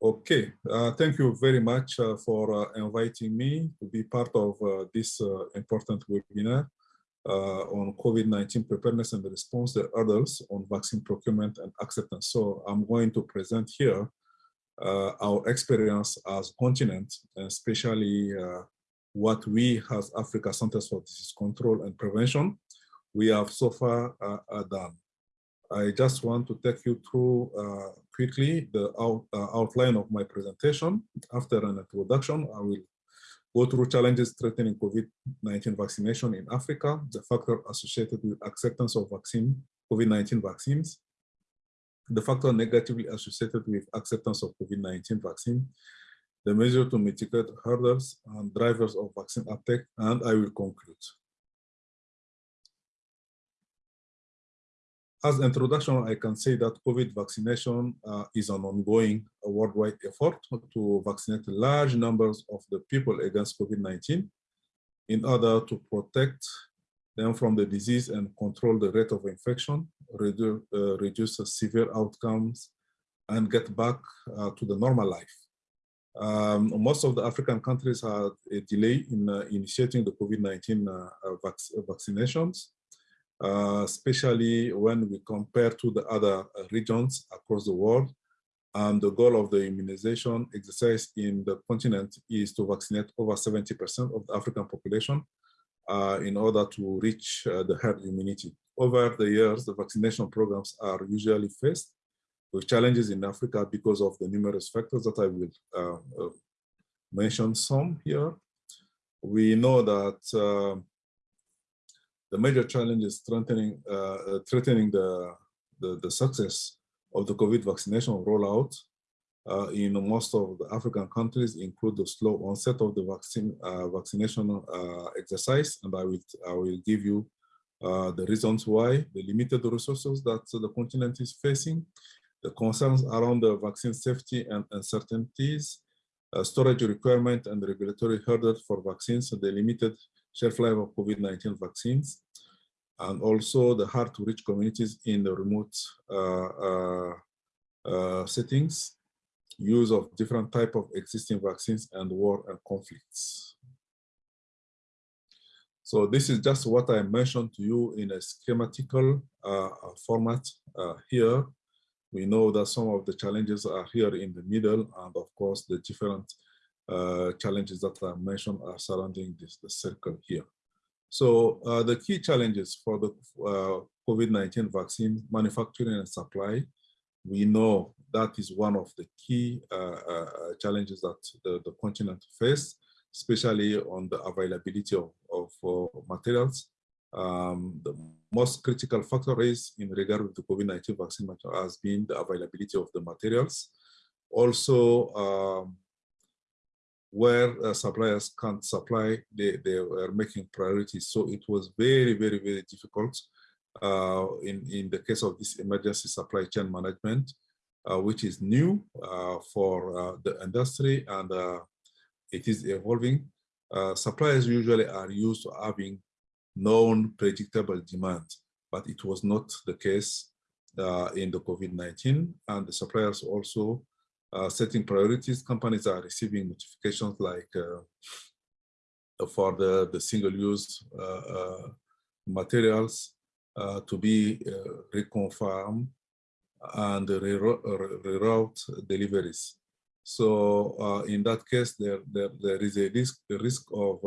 Okay, uh, thank you very much uh, for uh, inviting me to be part of uh, this uh, important webinar uh, on COVID-19 preparedness and response to others on vaccine procurement and acceptance. So I'm going to present here our experience as continent, especially what we as Africa Centers for Disease Control and Prevention, we have so far done. I just want to take you through uh, quickly the out, uh, outline of my presentation. After an introduction, I will go through challenges threatening COVID-19 vaccination in Africa, the factor associated with acceptance of vaccine, COVID-19 vaccines, the factor negatively associated with acceptance of COVID-19 vaccine, the measure to mitigate hurdles and drivers of vaccine uptake, and I will conclude. As an introduction, I can say that COVID vaccination uh, is an ongoing uh, worldwide effort to vaccinate large numbers of the people against COVID-19 in order to protect them from the disease and control the rate of infection, reduce, uh, reduce severe outcomes, and get back uh, to the normal life. Um, most of the African countries had a delay in uh, initiating the COVID-19 uh, vac vaccinations uh, especially when we compare to the other uh, regions across the world. And the goal of the immunization exercise in the continent is to vaccinate over 70% of the African population uh, in order to reach uh, the herd immunity. Over the years, the vaccination programs are usually faced with challenges in Africa because of the numerous factors that I will uh, uh, mention some here. We know that the major challenge is threatening, uh, uh, threatening the, the, the, success of the COVID vaccination rollout uh, in most of the African countries include the slow onset of the vaccine uh, vaccination uh, exercise, and I will I will give you uh, the reasons why. The limited resources that the continent is facing, the concerns around the vaccine safety and uncertainties, storage requirement and regulatory hurdles for vaccines, and the limited shelf life of COVID-19 vaccines, and also the hard to reach communities in the remote uh, uh, uh, settings, use of different type of existing vaccines and war and conflicts. So this is just what I mentioned to you in a schematical uh, format uh, here. We know that some of the challenges are here in the middle, and of course the different uh, challenges that I mentioned are surrounding this the circle here. So uh, the key challenges for the uh, COVID-19 vaccine manufacturing and supply, we know that is one of the key uh, uh, challenges that the, the continent face, especially on the availability of, of materials. Um, the most critical factor is in regard with the COVID-19 vaccine has been the availability of the materials. Also, um, where uh, suppliers can't supply, they, they were making priorities. So it was very, very, very difficult uh, in, in the case of this emergency supply chain management, uh, which is new uh, for uh, the industry and uh, it is evolving. suppliers usually are used to having known predictable demand, but it was not the case in the COVID-19 and the suppliers also uh, setting priorities, companies are receiving notifications like uh, for the, the single-use uh, uh materials uh, to be uh, reconfirmed and reroute deliveries. So in that case, there, there, there is a risk, a risk of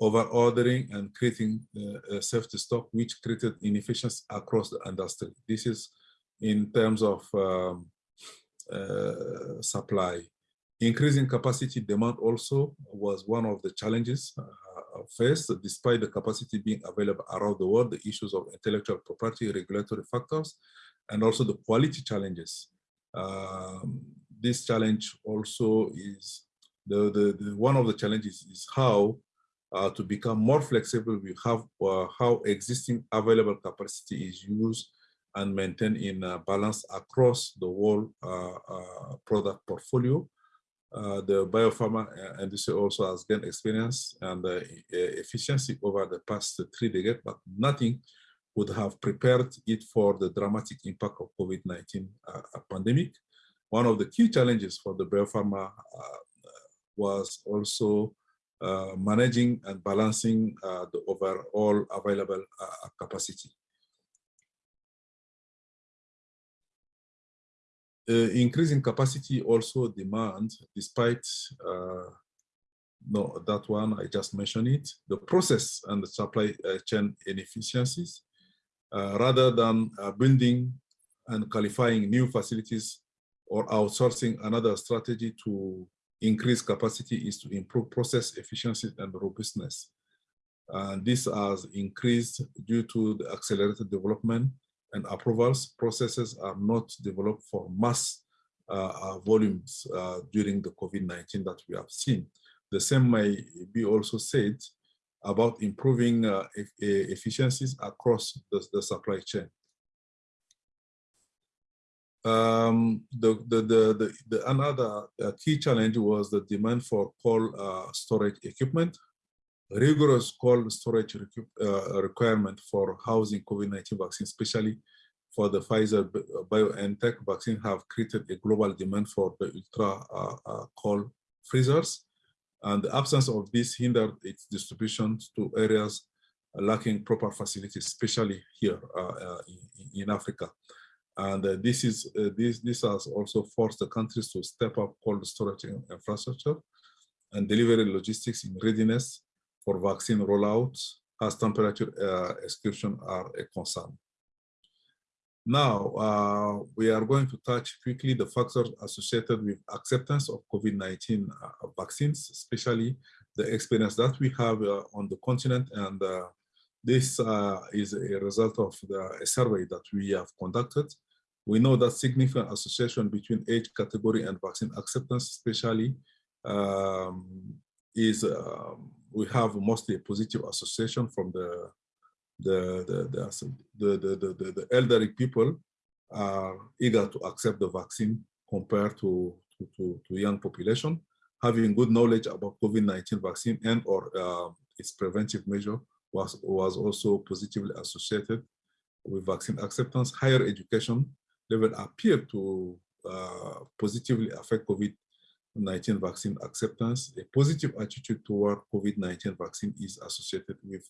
over ordering and creating a safety stock, which created inefficiency across the industry. This is in terms of um, uh, supply. Increasing capacity demand also was one of the challenges uh, faced, despite the capacity being available around the world, the issues of intellectual property, regulatory factors, and also the quality challenges. Um, this challenge also is the, the, the, one of the challenges is how uh, to become more flexible we have uh, how existing available capacity is used and maintain in a balance across the whole uh, uh, product portfolio. Uh, the biopharma industry also has gained experience and efficiency over the past three decades, but nothing would have prepared it for the dramatic impact of COVID-19 pandemic. one of the key challenges for the biopharma uh, was also uh, managing and balancing uh, the overall available uh, capacity. Increasing capacity also demands, despite uh, no, that one, I just mentioned it, the process and the supply uh, chain inefficiencies, uh, rather than building and qualifying new facilities or outsourcing another strategy to increase capacity is to improve process efficiency and robustness. And this has increased due to the accelerated development and approvals. Processes are not developed for mass uh, uh volumes uh, during the COVID-19 that we have seen. The same may be also said about improving uh, e efficiencies across the, the supply chain. Um, the, the, the, the, the, another uh, key challenge was the demand for cold uh, storage equipment. Rigorous cold storage uh, requirement for housing COVID-19 vaccine, especially for the Pfizer uh, BioNTech vaccine have created a global demand for the ultra uh, uh, cold freezers. And the absence of this hindered its distribution to areas lacking proper facilities, especially here in, in Africa. And uh, this is uh, this this has also forced the countries to step up cold storage infrastructure and delivery logistics in readiness for vaccine rollouts as temperature uh, excursion are a concern. Now, uh, we are going to touch quickly the factors associated with acceptance of COVID-19 uh, vaccines, especially the experience that we have uh, on the continent and this uh, is a result of the a survey that we have conducted. We know that significant association between age category and vaccine acceptance, especially, um, is um, we have mostly a positive association from the the the the, the, the, the, the elderly people are eager to accept the vaccine compared to, to, to, to young population. Having good knowledge about COVID-19 vaccine and or uh, its preventive measure was, was also positively associated with vaccine acceptance. Higher education level appear to uh, positively affect COVID-19 vaccine acceptance. A positive attitude toward COVID-19 vaccine is associated with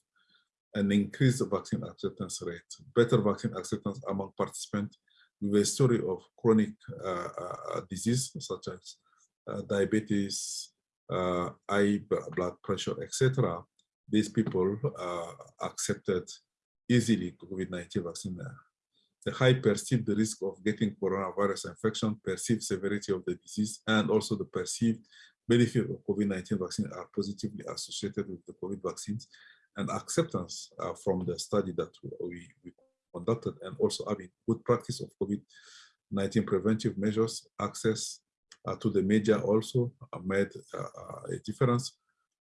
an increased vaccine acceptance rate, better vaccine acceptance among participants with a story of chronic uh, uh, disease such as uh, diabetes, uh, high blood pressure, etc. These people uh, accepted easily COVID-19 vaccine. The high perceived risk of getting coronavirus infection, perceived severity of the disease, and also the perceived benefit of COVID-19 vaccine are positively associated with the COVID vaccines and acceptance uh, from the study that we, we conducted and also having good practice of COVID-19 preventive measures, access uh, to the media also uh, made uh, a difference.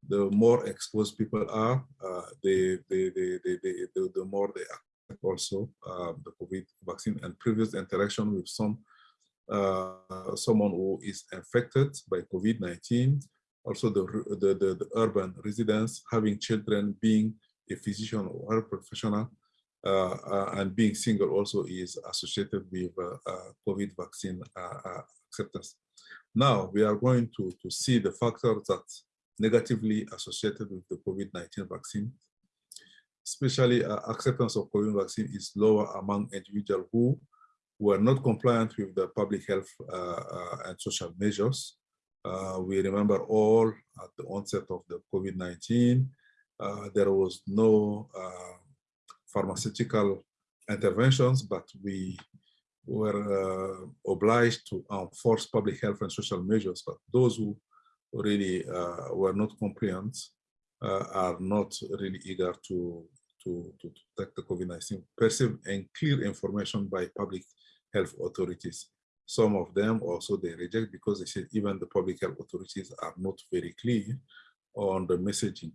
The more exposed people are, uh, the, the, the, the, the, the, more they also uh, the COVID vaccine and previous interaction with some someone who is infected by COVID-19 also the, the, the, the, urban residents, having children, being a physician or a professional, uh, uh, and being single also is associated with uh, uh COVID vaccine uh, uh, acceptance. Now we are going to, to see the factors that negatively associated with the COVID-19 vaccine. Especially acceptance of COVID vaccine is lower among individuals who were not compliant with the public health and social measures uh, we remember all at the onset of the COVID-19, uh, there was no uh, pharmaceutical interventions, but we were uh, obliged to enforce public health and social measures. But those who really uh, were not compliant uh, Uh, are not really eager to, to, to, take the COVID-19. Perceive and clear information by public health authorities. Some of them also they reject because they say even the public health authorities are not very clear on the messaging.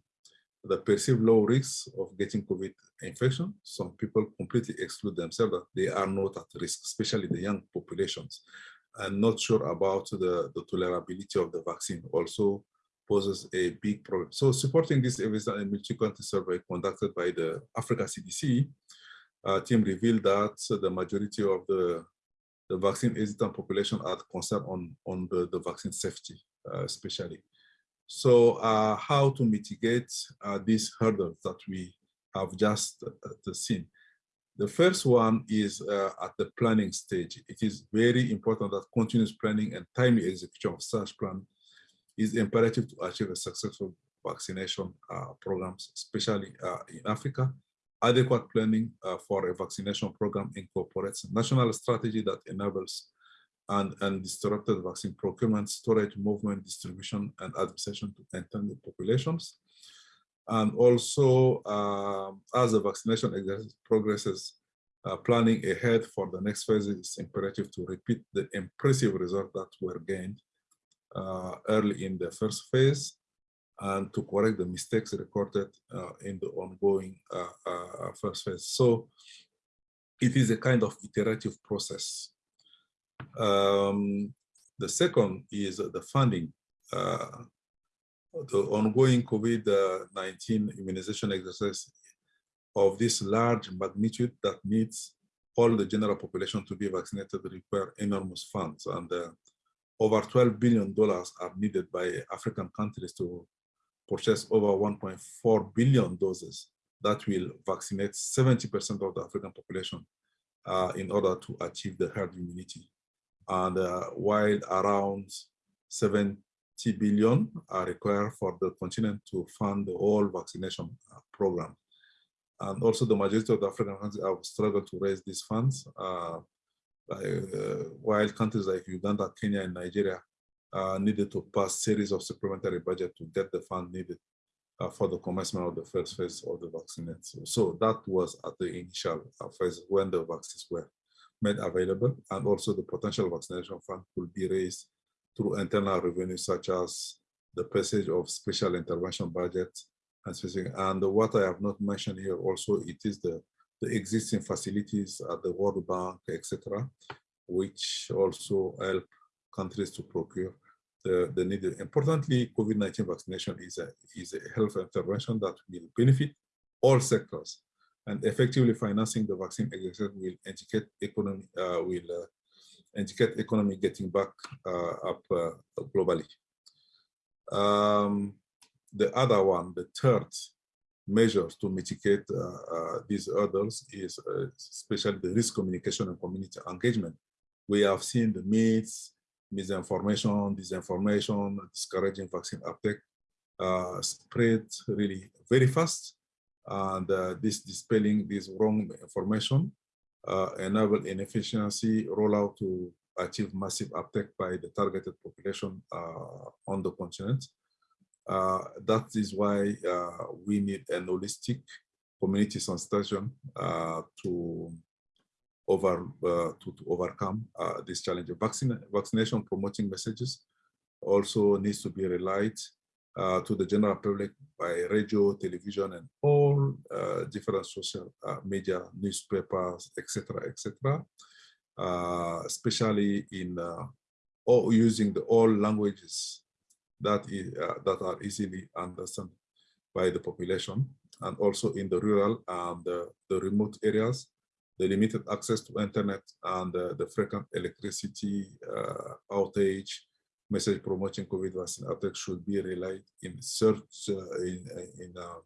The perceived low risks of getting COVID infection, some people completely exclude themselves that they are not at risk, especially the young populations, and not sure about the, the tolerability of the vaccine also poses a big problem. So supporting this evidence a multi-country survey conducted by the Africa CDC, uh, team revealed that the majority of the the vaccine hesitant population are concerned on, on the, the vaccine safety, uh, especially. So uh, how to mitigate uh, these hurdles that we have just uh, seen? The first one is uh, at the planning stage. It is very important that continuous planning and timely execution of such plan is imperative to achieve a successful vaccination uh, programs, especially uh, in Africa. Adequate planning uh, for a vaccination program incorporates a national strategy that enables and undisrupted vaccine procurement, storage, movement, distribution, and administration to intended populations. And also, um, as the vaccination progresses, uh, planning ahead for the next phase is imperative to repeat the impressive results that were gained uh, early in the first phase and to correct the mistakes recorded uh, in the ongoing uh, uh, first phase. So it is a kind of iterative process. Um, the second is the funding. Uh, the ongoing COVID-19 immunization exercise of this large magnitude that needs all the general population to be vaccinated require enormous funds and uh, over 12 billion dollars are needed by African countries to purchase over 1.4 billion doses that will vaccinate 70% of the African population uh, in order to achieve the herd immunity. And uh, while around 70 billion are required for the continent to fund the whole vaccination uh, program. And also the majority of the African countries have struggled to raise these funds, uh, uh, while countries like Uganda, Kenya, and Nigeria uh, needed to pass series of supplementary budget to get the fund needed uh, for the commencement of the first phase of the vaccine. So, so that was at the initial phase when the vaccines were made available, and also the potential vaccination fund could be raised through internal revenue, such as the passage of special intervention budget and specific. And what I have not mentioned here also, it is the, the existing facilities at the World Bank, etc., which also help countries to procure the, the needed. Importantly, COVID-19 vaccination is a, is a health intervention that will benefit all sectors and effectively financing the vaccine will educate economy, uh, will uh, economy getting back uh, up uh, globally. Um, the other one, the third measures to mitigate uh, uh, these hurdles is especially the risk communication and community engagement. We have seen the myths, misinformation, disinformation, discouraging vaccine uptake uh, spread really very fast. And uh, this dispelling this wrong information uh, enable inefficiency rollout to achieve massive uptake by the targeted population uh, on the continent. Uh, that is why uh, we need an holistic community sensitization uh, to over uh, to, to, overcome uh, this challenge. Vaccine, vaccination promoting messages also needs to be relied uh, to the general public by radio, television, and all different social media, newspapers, etc., etc. Especially in all using the all languages that is that are easily understood by the population, and also in the rural and the remote areas the limited access to internet and uh, the frequent electricity uh, outage, message promoting COVID vaccine outbreak should be relied in search uh, in, in uh,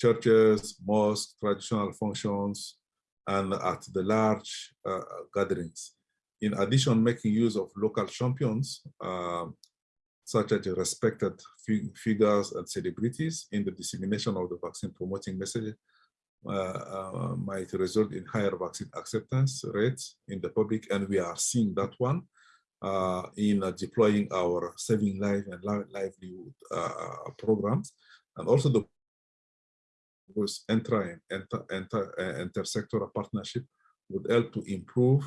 churches, mosques, traditional functions, and at the large uh, gatherings. In addition, making use of local champions, um, such as respected figures and celebrities in the dissemination of the vaccine promoting message uh, uh, might result in higher vaccine acceptance rates in the public, and we are seeing that one uh, in deploying our saving life and livelihood programs, and also the inter, inter, inter, intersectoral partnership would help to improve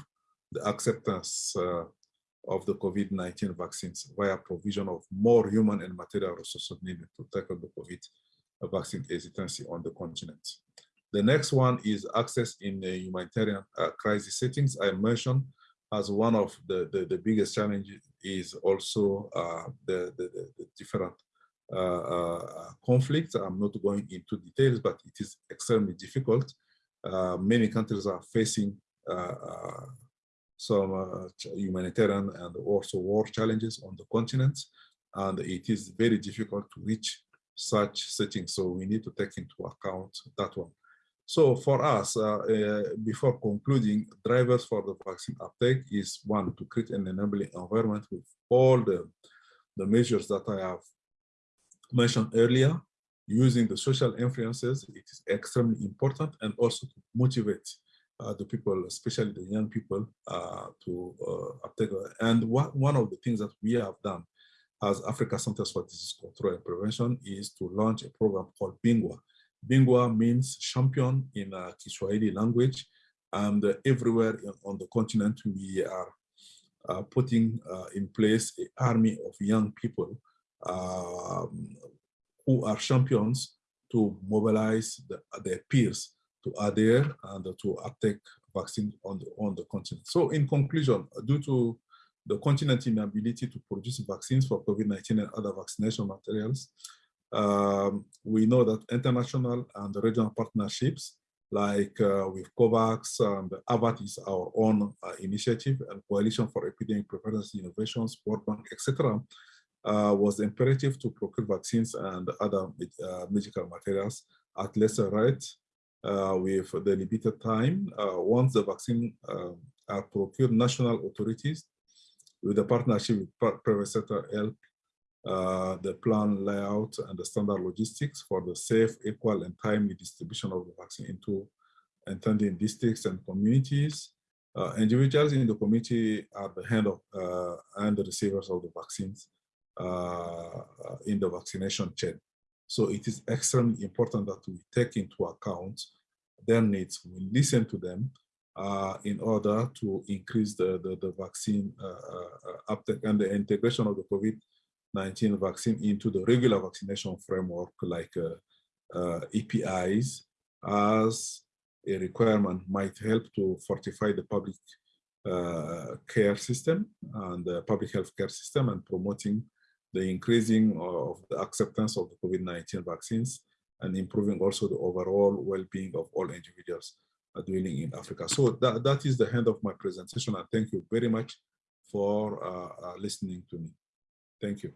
the acceptance uh, of the COVID-19 vaccines via provision of more human and material resources needed to tackle the COVID vaccine hesitancy on the continent. The next one is access in the humanitarian uh, crisis settings. I mentioned as one of the, the, the biggest challenges is also uh, the, the, the, different uh, uh, conflicts. I'm not going into details, but it is extremely difficult. Uh, many countries are facing uh, some uh, humanitarian and also war challenges on the continent. And it is very difficult to reach such settings. So we need to take into account that one. So for us, uh, uh, before concluding, drivers for the vaccine uptake is one, to create an enabling environment with all the, the measures that I have mentioned earlier, using the social influences, it is extremely important, and also to motivate uh, the people, especially the young people, uh, to uh, uptake. And what, one of the things that we have done as Africa Centers for Disease Control and Prevention is to launch a program called Bingwa. Bingwa means champion in uh, Kiswahili language, and uh, everywhere on the continent we are uh, putting uh, in place an army of young people um, who are champions to mobilize the, their peers to adhere and to uptake vaccine on the, on the continent. So in conclusion, due to the continent's inability to produce vaccines for COVID-19 and other vaccination materials, um, we know that international and regional partnerships like uh, with COVAX and AVAT is our own uh, initiative and Coalition for Epidemic Preparedness Innovations, World Bank, etc., uh, was imperative to procure vaccines and other uh, medical materials at lesser rate uh, with the limited time. Uh, once the vaccine um, are procured, national authorities with the partnership with private sector help uh, the plan layout and the standard logistics for the safe, equal, and timely distribution of the vaccine into intending districts and communities. Uh, individuals in the community are the hand of uh, and the receivers of the vaccines uh, in the vaccination chain. So it is extremely important that we take into account their needs, we listen to them uh, in order to increase the, the, the vaccine uh, uh, uptake and the integration of the COVID-19 vaccine into the regular vaccination framework like uh, uh, EPIs as a requirement might help to fortify the public uh, care system and the public health care system and promoting the increasing of the acceptance of the COVID-19 vaccines and improving also the overall well-being of all individuals dwelling in Africa. So that, that is the end of my presentation and thank you very much for uh, uh, listening to me. Thank you.